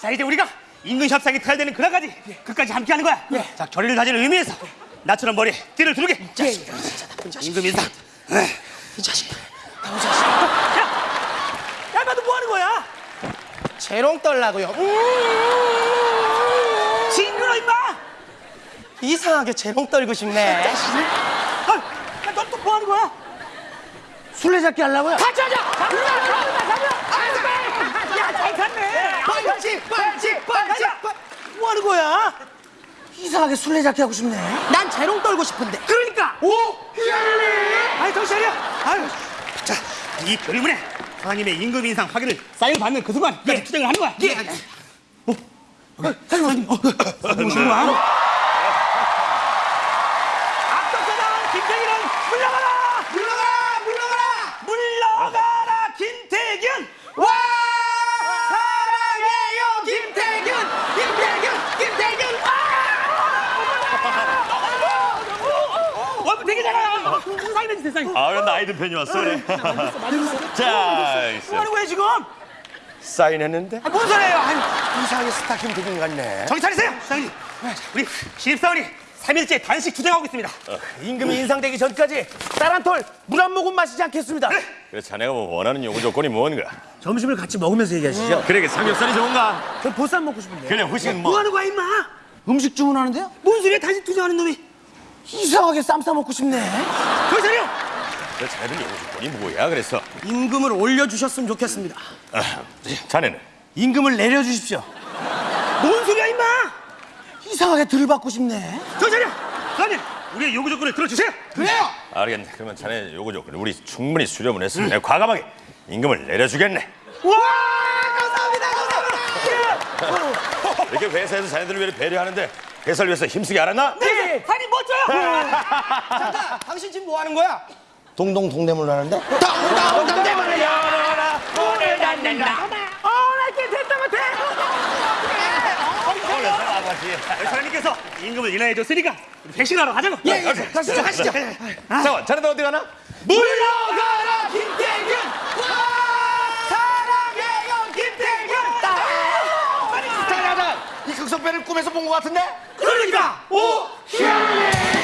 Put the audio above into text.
자 이제 우리가 임금 협상이 탈되는 그날까지 끝까지 함께하는 거야. 자 결의를 다지는 의미에서 나처럼 머리에 띠를 두르게. 임금 인사 이 자식. 야 나도 뭐 하는 거야? 재롱 떨라고요. 징그러 임마! 이상하게 재롱 떨고 싶네. 넌또뭐 하는 거야? 술래잡기 하려고요? 같이 하자! 야잘 갔네 빨치 빨치 빨치. 뭐 하는 거야 이상하게 술래잡기 하고 싶네. 난 재롱 떨고 싶은데. 그러니까 오 아이 정신 차려 아유 자이 결의문에 하나님의 임금 인상 확인을 사인 받는 그 순간까지 투쟁을 하는 거야 예 어? 어, 사장님 어, 어디 오신 거야 앞서가다 김태균은 물러가라 물러가라 물러가라. 물러가라 김태균 와 사랑해요 김태균 김태균 김태균 얼굴 되게 세상이 세상이 아, 그럼 나이든 팬이 왔어. 그래. 자, 있어. 뭐 하는 거야 지금 사인했는데? 아, 뭔 소리예요 아유 이상하게 스타 김태균 같네. 정신 차리세요 사장님 우리 신입사원이 3일째 단식 투쟁하고 있습니다 임금이 인상되기 전까지 쌀한톨 물 한 모금 마시지 않겠습니다. 그래, 자네가 뭐 원하는 요구 조건이 뭔가? 점심을 같이 먹으면서 얘기하시죠. 그래, 그 삼겹살이 좋은가? 저 보쌈 먹고 싶은데. 그래, 후식은 뭐 뭐? 하는 거야 임마 음식 주문하는데요? 뭔 소리야 단식 투쟁하는 놈이 이상하게 쌈 싸 먹고 싶네. 정신 차려 그래, 자네들 요구 조건이 뭐야? 그래서 임금을 올려주셨으면 좋겠습니다. 아, 자네는 임금을 내려주십시오. 뭔 소리야 임마 이상하게 덜 받고 싶네. 정신 차려 사장님 우리의 요구 조건을 들어주세요 그래요. 알겠네. 그러면 자네 요구 조건을 우리 충분히 수렴을 했으면 내가 과감하게 임금을 내려주겠네. 와 감사합니다 감사합니다 이렇게 회사에서 자네들을 위해 배려하는데 회사를 위해서 힘쓰게 알았나? 네 사장님 멋져요 잠깐, 당신 지금 뭐 하는 거야? 동동 동대문 하는데? 동동 동대문을 열어라. 오늘 닫는다 어나 이렇게 사장님께서 임금을 인하해 줬으니까 백신하러 가자고 예, 예, 가시죠, 가시죠. 잠깐, 자네들 어디 가나? 물러가라 김태균. 극성배를 꿈에서 본 것 같은데? 그러니까 오, 희한해.